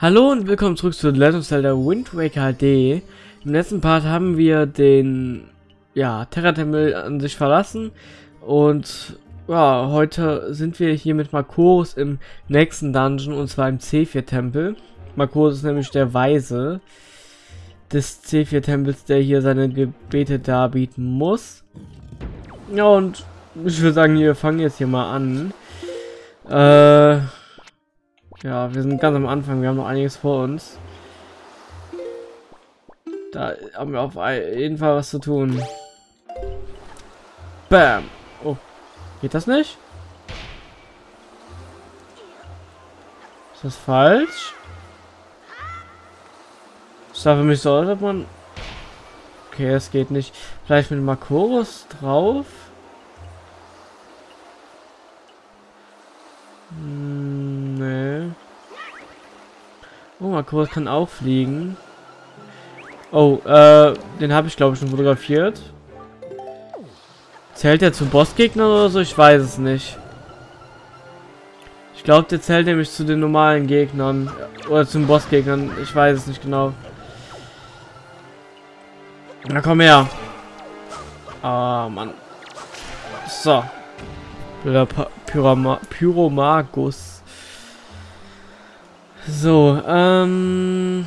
Hallo und willkommen zurück zu Legend of Zelda Wind Waker HD. Im letzten Part haben wir den ja, Terra-Tempel an sich verlassen und ja, heute sind wir hier mit Makoros im nächsten Dungeon und zwar im C4-Tempel. Makoros ist nämlich der Weise des C4-Tempels, der hier seine Gebete darbieten muss. Ja, und ich würde sagen, wir fangen jetzt hier mal an. Äh, ja, wir sind ganz am Anfang, wir haben noch einiges vor uns. Da haben wir auf jeden Fall was zu tun. Bam. Oh, geht das nicht? Ist das falsch? Das sah für mich so aus, ob man... Okay, es geht nicht. Vielleicht mit Makoros drauf? Oh, Akkurat kann auch fliegen. Oh, äh, den habe ich glaube ich schon fotografiert. Zählt er zum Bossgegner oder so? Ich weiß es nicht. Ich glaube, der zählt nämlich zu den normalen Gegnern. Oder zum Bossgegnern. Ich weiß es nicht genau. Na komm her. Ah, Mann. So. Pyromagus. So, ähm,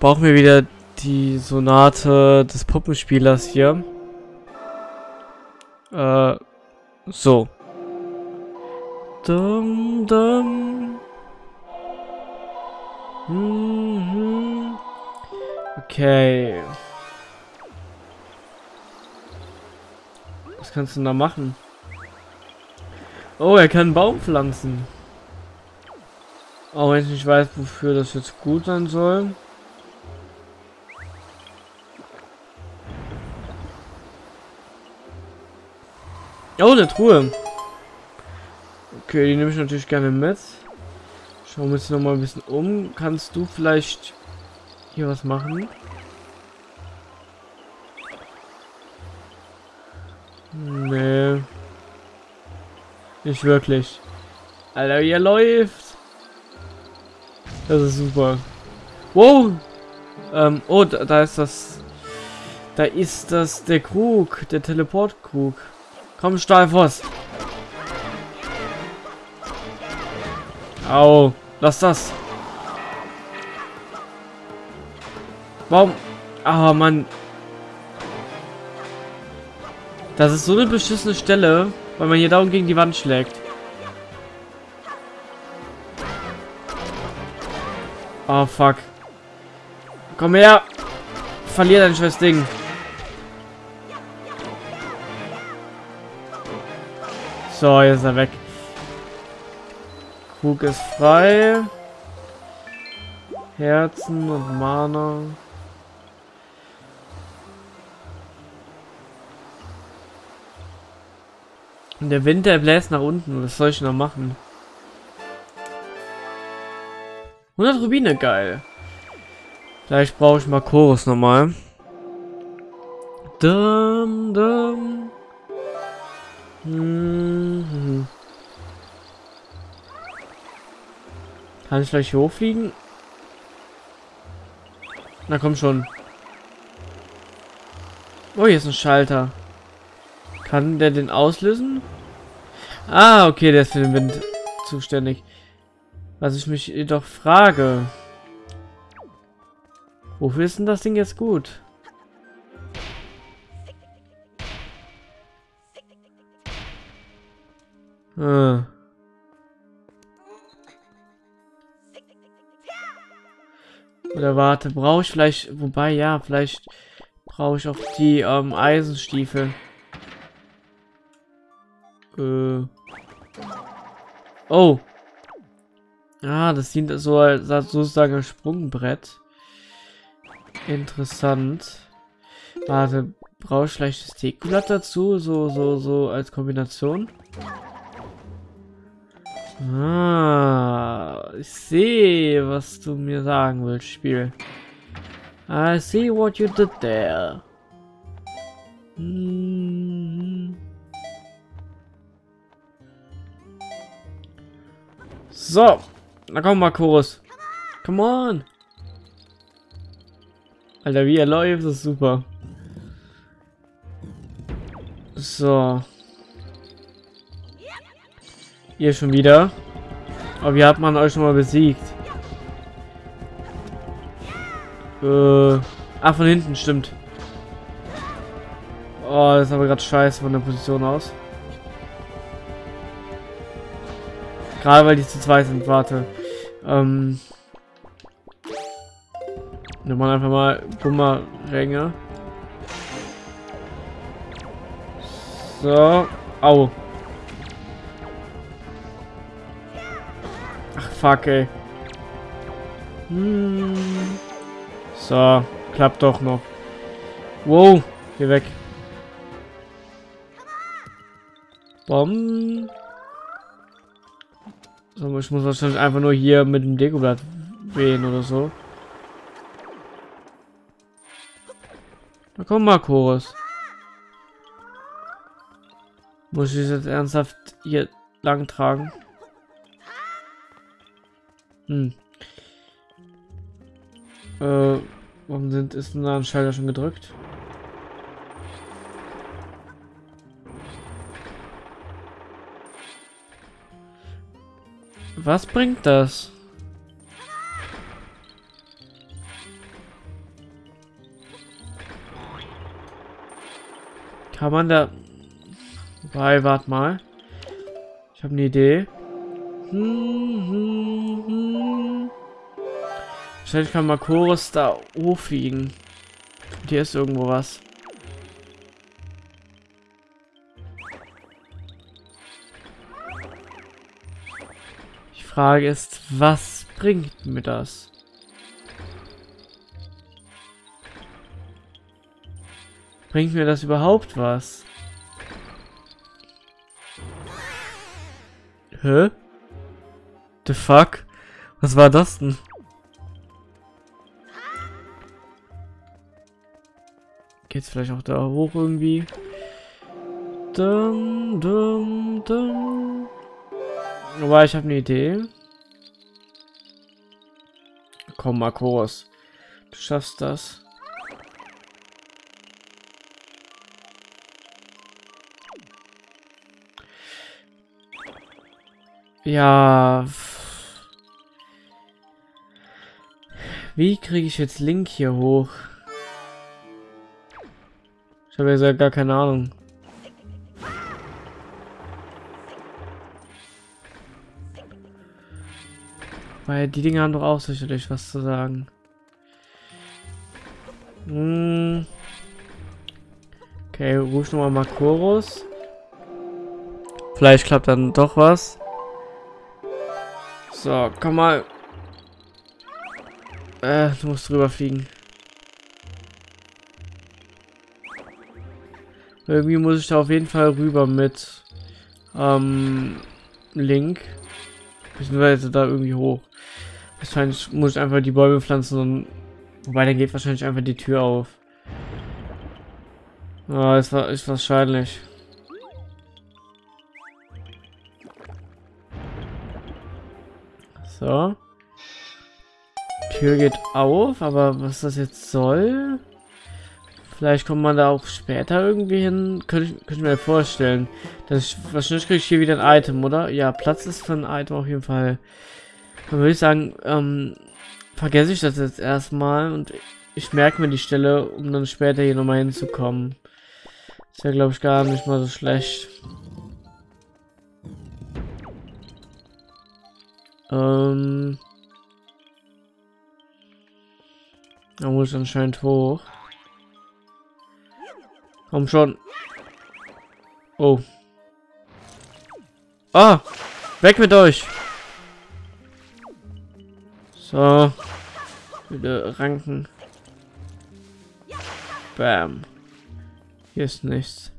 brauchen wir wieder die Sonate des Puppenspielers hier. Äh, so. Dum, dum. Mhm. Okay. Was kannst du da machen? Oh, er kann einen Baum pflanzen. Auch wenn ich nicht weiß, wofür das jetzt gut sein soll. Oh, eine Truhe. Okay, die nehme ich natürlich gerne mit. Schauen wir uns noch mal ein bisschen um. Kannst du vielleicht hier was machen? Nee. Nicht wirklich. Alter, hier läuft. Das ist super. Wow! Ähm, oh, da, da, ist das... Da ist das der Krug, der Teleportkrug. Komm, Stahlfoss. Au, lass das. Warum? Ah, oh, Mann. Das ist so eine beschissene Stelle, weil man hier darum gegen die Wand schlägt. Oh, fuck. Komm her. Verlier dein scheiß Ding. So, jetzt ist er weg. Krug ist frei. Herzen und Mana. Und der Wind, der bläst nach unten. Was soll ich noch machen? 100 Rubine, geil. Vielleicht brauche ich mal Chorus nochmal. Dum, dum. Mhm. Kann ich gleich hochfliegen? Na komm schon. Oh, hier ist ein Schalter. Kann der den auslösen? Ah, okay, der ist für den Wind zuständig. Was ich mich jedoch frage. Wofür ist denn das Ding jetzt gut? Hm. Oder warte, brauche ich vielleicht, wobei ja, vielleicht brauche ich auch die ähm, Eisenstiefel. Äh. Oh, Ah, das dient so als sozusagen ein Sprungbrett. Interessant. Warte, brauche ich vielleicht das Teekblatt dazu? So, so, so als Kombination? Ah, ich sehe, was du mir sagen willst, Spiel. I see what you did there. Hm. So, na komm mal, Chorus. Come on. Alter, wie er läuft, ist super. So. Ihr schon wieder. Aber wie hat man euch schon mal besiegt? Äh. Ah, von hinten, stimmt. Oh, das ist aber gerade scheiße von der Position aus. Gerade weil die zu zweit sind, warte. Ähm. Nimm mal einfach mal Bumeränge. So. Au. Ach, fuck, ey. Hm. So. Klappt doch noch. Wow. Geh weg. Bom. So, ich muss wahrscheinlich einfach nur hier mit dem Dekoblatt wehen oder so. Na komm mal, Chorus. Muss ich jetzt ernsthaft hier lang tragen? Hm. Äh, warum sind, ist denn da ein Schalter schon gedrückt? Was bringt das? Kann man da... Wobei, warte mal. Ich habe eine Idee. Hm, hm, hm. Wahrscheinlich kann Makoris da hochfliegen. Hier ist irgendwo was. Frage ist, was bringt mir das? Bringt mir das überhaupt was? Hä? The fuck? Was war das denn? Geht's vielleicht auch da hoch irgendwie? Dum, dum, dum. Aber ich habe eine Idee. Komm, Marcos. Du schaffst das. Ja. Wie kriege ich jetzt Link hier hoch? Ich habe ja gar keine Ahnung. Weil die Dinge haben doch auch sicherlich was zu sagen. Hm. Okay, ruf nochmal Makoros. Vielleicht klappt dann doch was. So, komm mal. Äh, du musst drüber fliegen. Irgendwie muss ich da auf jeden Fall rüber mit ähm, Link. Beziehungsweise da irgendwie hoch. Wahrscheinlich muss ich einfach die Bäume pflanzen und wobei dann geht wahrscheinlich einfach die Tür auf. Ah, ist, ist wahrscheinlich. So. Tür geht auf, aber was das jetzt soll? Vielleicht kommt man da auch später irgendwie hin. Könnte ich, könnte ich mir vorstellen. Dass ich, wahrscheinlich kriege ich hier wieder ein Item, oder? Ja, Platz ist für ein Item auf jeden Fall. Dann würde ich sagen, ähm, vergesse ich das jetzt erstmal und ich merke mir die Stelle, um dann später hier nochmal hinzukommen. Ist ja, glaube ich, gar nicht mal so schlecht. Ähm. Da muss ich anscheinend hoch. Komm schon. Oh. Ah! Weg mit euch! So. Wieder ranken. Bam. Hier ist nichts.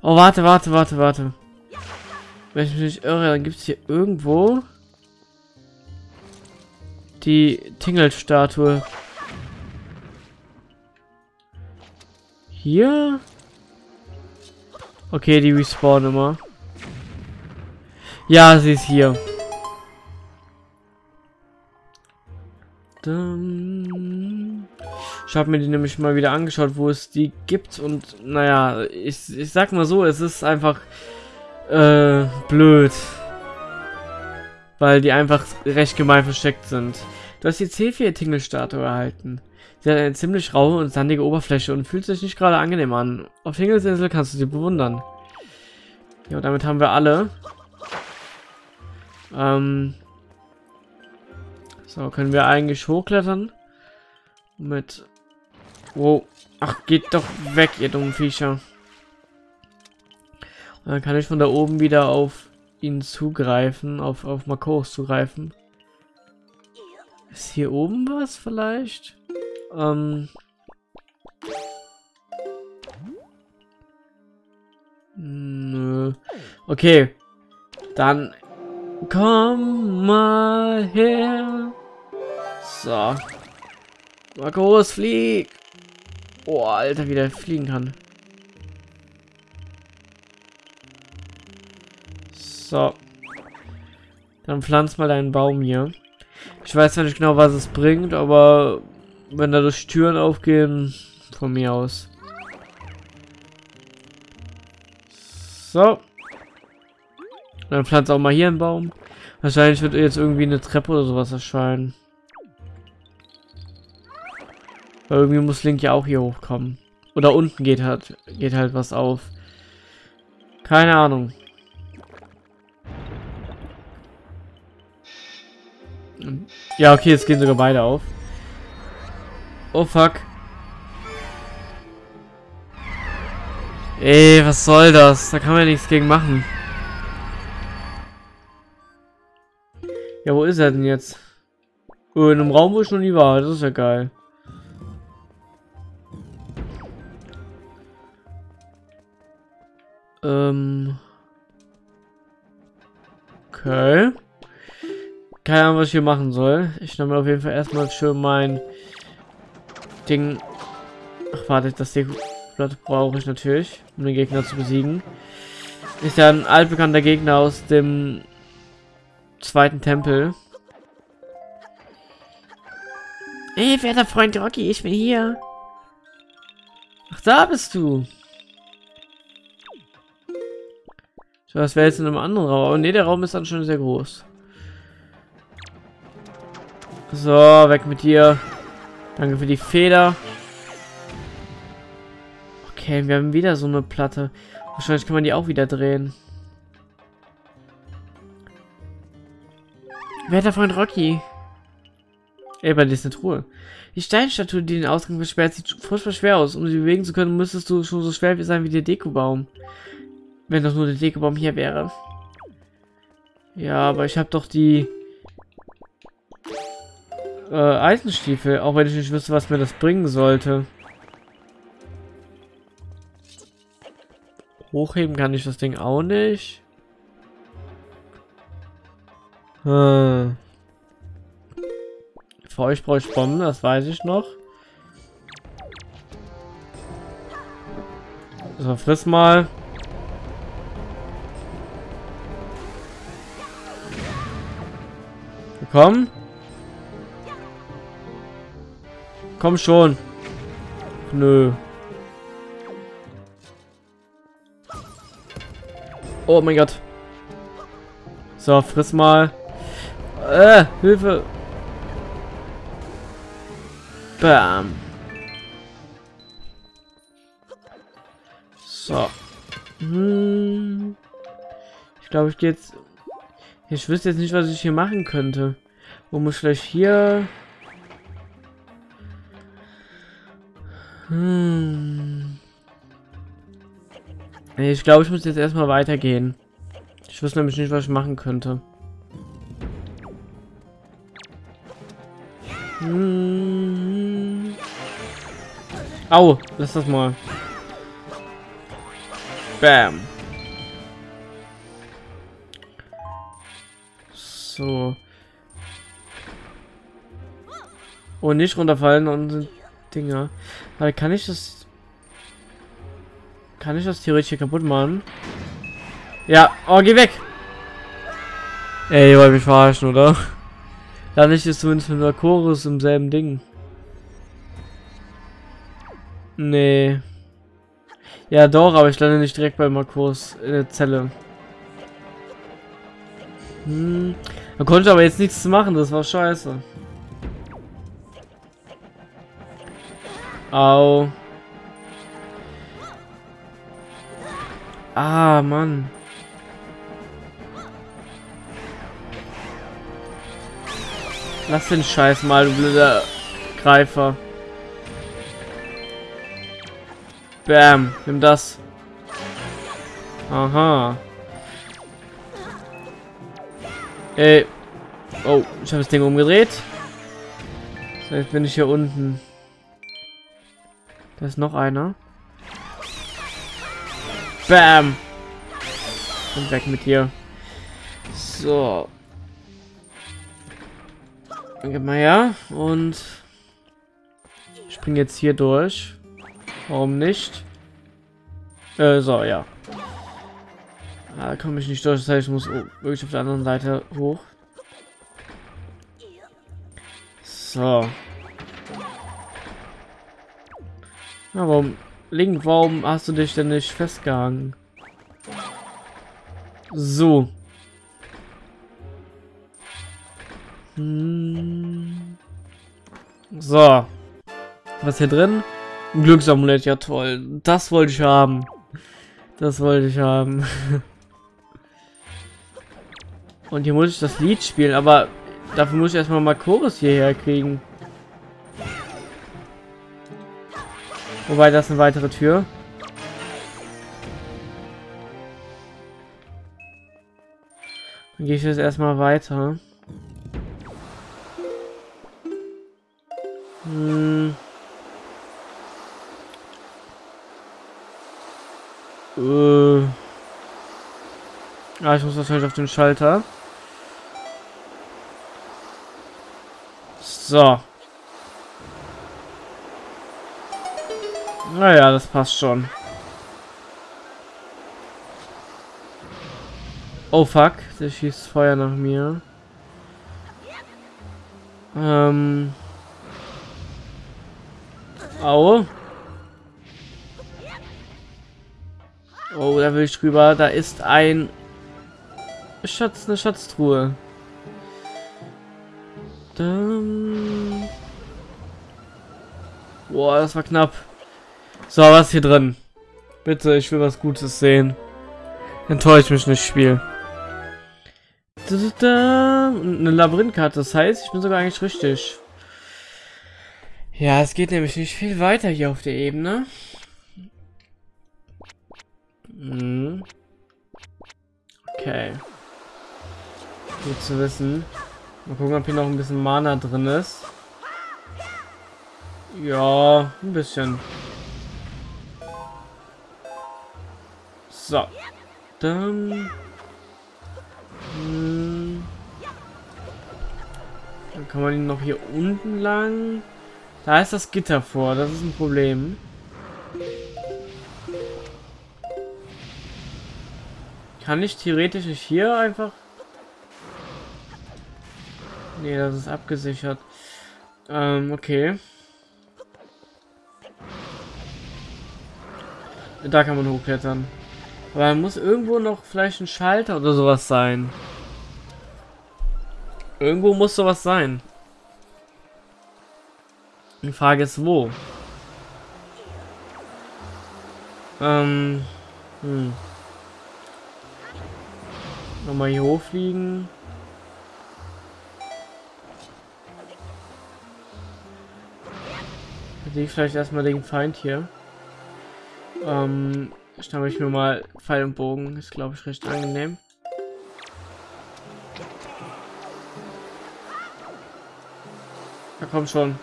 Oh, warte, warte, warte, warte. Wenn ich mich nicht irre, dann gibt es hier irgendwo die Tingle-Statue. Hier? Okay, die respawn immer. Ja, sie ist hier. Ich habe mir die nämlich mal wieder angeschaut, wo es die gibt und naja, ich, ich sag mal so, es ist einfach äh, blöd. Weil die einfach recht gemein versteckt sind. Du hast die C4-Tingle-Statue erhalten. Sie hat eine ziemlich raue und sandige Oberfläche und fühlt sich nicht gerade angenehm an. Auf Tingelsinsel kannst du sie bewundern. Ja, damit haben wir alle. Ähm, so, können wir eigentlich hochklettern? Mit... Wow. Ach, geht doch weg, ihr dummen Viecher. Und dann kann ich von da oben wieder auf ihn zugreifen, auf, auf Makos zugreifen. Ist hier oben was vielleicht? Ähm... Nö. Okay. Dann komm mal her. So. Markus, flieg! Oh, Alter, wie der fliegen kann. So. Dann pflanz mal deinen Baum hier. Ich weiß ja nicht genau, was es bringt, aber wenn da durch Türen aufgehen, von mir aus. So. Dann pflanzt auch mal hier einen Baum. Wahrscheinlich wird jetzt irgendwie eine Treppe oder sowas erscheinen. Weil irgendwie muss Link ja auch hier hochkommen. Oder unten geht halt, geht halt was auf. Keine Ahnung. Ja, okay, jetzt gehen sogar beide auf. Oh, fuck. Ey, was soll das? Da kann man ja nichts gegen machen. Ja, wo ist er denn jetzt? Oh, in einem Raum, wo ich noch nie war. Das ist ja geil. Ähm. Okay. Keine Ahnung, was ich hier machen soll. Ich nehme auf jeden Fall erstmal schön mein Ding. Ach, warte, das Dekoblatt brauche ich natürlich, um den Gegner zu besiegen. Ist ja ein altbekannter Gegner aus dem zweiten Tempel. Ey, werter Freund Rocky, ich bin hier. Ach, da bist du. Das wäre jetzt in einem anderen Raum. Aber ne, der Raum ist dann schon sehr groß. So, weg mit dir. Danke für die Feder. Okay, wir haben wieder so eine Platte. Wahrscheinlich kann man die auch wieder drehen. Werter Freund Rocky. Ey, bei dir ist eine Truhe. Die Steinstatue, die den Ausgang versperrt, sieht furchtbar schwer aus. Um sie bewegen zu können, müsstest du schon so schwer sein wie der Dekobaum. Wenn doch nur der Dekobaum hier wäre. Ja, aber ich habe doch die äh, Eisenstiefel, auch wenn ich nicht wüsste, was mir das bringen sollte. Hochheben kann ich das Ding auch nicht. Hm. Für euch brauche ich Bomben, das weiß ich noch. So, friss mal. Komm. Komm schon. Nö. Oh mein Gott. So, friss mal. Äh, Hilfe. Bam. So. Hm. Ich glaube, ich gehe jetzt ich wüsste jetzt nicht, was ich hier machen könnte. Wo muss vielleicht hier... Hm. Ich glaube, ich muss jetzt erstmal weitergehen. Ich wüsste nämlich nicht, was ich machen könnte. Hm. Au, lass das mal. Bam. So. Oh, nicht runterfallen und Dinger. Weil kann ich das... Kann ich das theoretisch hier kaputt machen? Ja. Oh, geh weg! Ey, ihr wollt mich verarschen, oder? Da nicht ist zumindest mit Chorus im selben Ding. Nee. Ja doch, aber ich lande nicht direkt bei Markus in der Zelle. Hm. Da konnte aber jetzt nichts machen, das war scheiße. Au. Ah, Mann. Lass den Scheiß mal, du blöder Greifer. Bam, nimm das. Aha. Ey. Oh, ich habe das Ding umgedreht. So, jetzt bin ich hier unten. Da ist noch einer. Bam. Und weg mit dir. So. Danke mal ja. Und spring jetzt hier durch. Warum nicht? Äh, so, ja. Da komme ich nicht durch, das heißt, ich muss wirklich auf der anderen Seite hoch. So. Na, warum, Link, warum hast du dich denn nicht festgehangen? So. Hm. So. Was hier drin? Ein Glücksamulett, ja toll. Das wollte ich haben. Das wollte ich haben. Und hier muss ich das Lied spielen, aber dafür muss ich erstmal mal Chorus hierher kriegen. Wobei, das ist eine weitere Tür. Dann gehe ich jetzt erstmal weiter. Hm. Äh. Ah, ich muss wahrscheinlich auf den Schalter. So. Naja, das passt schon. Oh fuck, der schießt Feuer nach mir. Ähm. Au. Oh, da will ich drüber. Da ist ein Schatz, eine Schatztruhe. Dann... Boah, das war knapp. So, was hier drin? Bitte, ich will was Gutes sehen. Enttäuscht mich nicht, Spiel. Eine Labyrinthkarte, das heißt, ich bin sogar eigentlich richtig. Ja, es geht nämlich nicht viel weiter hier auf der Ebene. Mhm. Okay. Gut zu wissen. Mal gucken, ob hier noch ein bisschen Mana drin ist. Ja, ein bisschen. So. Dann... Hm, dann kann man ihn noch hier unten lang... Da ist das Gitter vor, das ist ein Problem. Kann ich theoretisch hier einfach... Nee, das ist abgesichert. Ähm, okay. Da kann man hochklettern. Aber muss irgendwo noch vielleicht ein Schalter oder sowas sein. Irgendwo muss sowas sein. Die Frage ist, wo? Ähm, hm. Nochmal hier hochfliegen. Sehe ich vielleicht erstmal den Feind hier. Ähm, schnappe ich mir mal Pfeil und Bogen. Ist, glaube ich, recht angenehm. Da komm schon.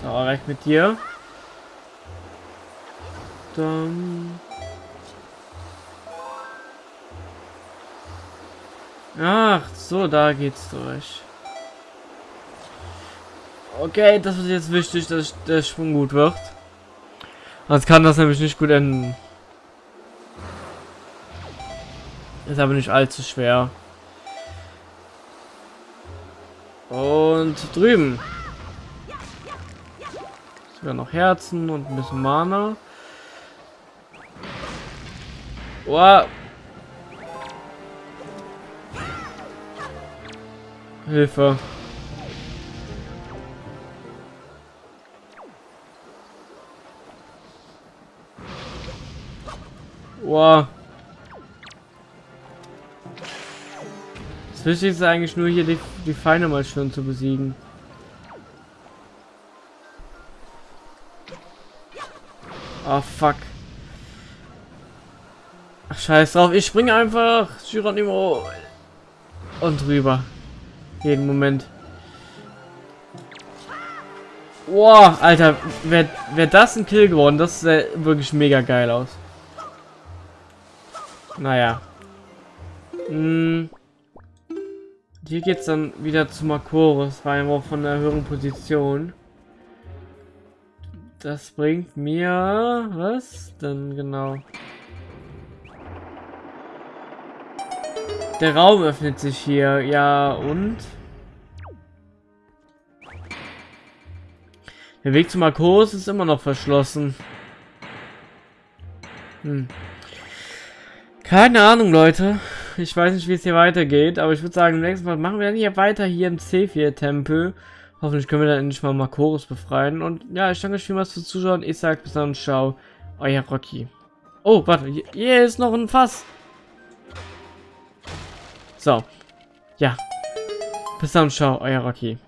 So, reicht mit dir. Dann... Ach, so, da geht's durch. Okay, das ist jetzt wichtig, dass der Sprung gut wird. Sonst kann das nämlich nicht gut enden. Ist aber nicht allzu schwer. Und drüben. Sogar noch Herzen und ein bisschen Mana. Wow. Hilfe. Wow. Das Wichtigste ist eigentlich nur hier die, die Feinde mal schön zu besiegen. Oh fuck. Ach scheiß drauf, ich springe einfach Geronimo und rüber. Jeden Moment. Wow, Alter, wäre wär das ein Kill geworden, das sähe wirklich mega geil aus. Naja. Hm. Hier geht's dann wieder zu Makoris, rein auch von der höheren Position. Das bringt mir was denn genau? Der Raum öffnet sich hier, ja und? Der Weg zu Marcos ist immer noch verschlossen. Hm. Keine Ahnung, Leute. Ich weiß nicht, wie es hier weitergeht, aber ich würde sagen, im nächsten Mal machen wir dann hier weiter hier im C4-Tempel. Hoffentlich können wir dann endlich mal Makoros befreien. Und ja, ich danke euch vielmals fürs Zuschauen. Ich sage bis dann und ciao. Euer Rocky. Oh, warte. Hier ist noch ein Fass. So. Ja. Bis dann und ciao. Euer Rocky.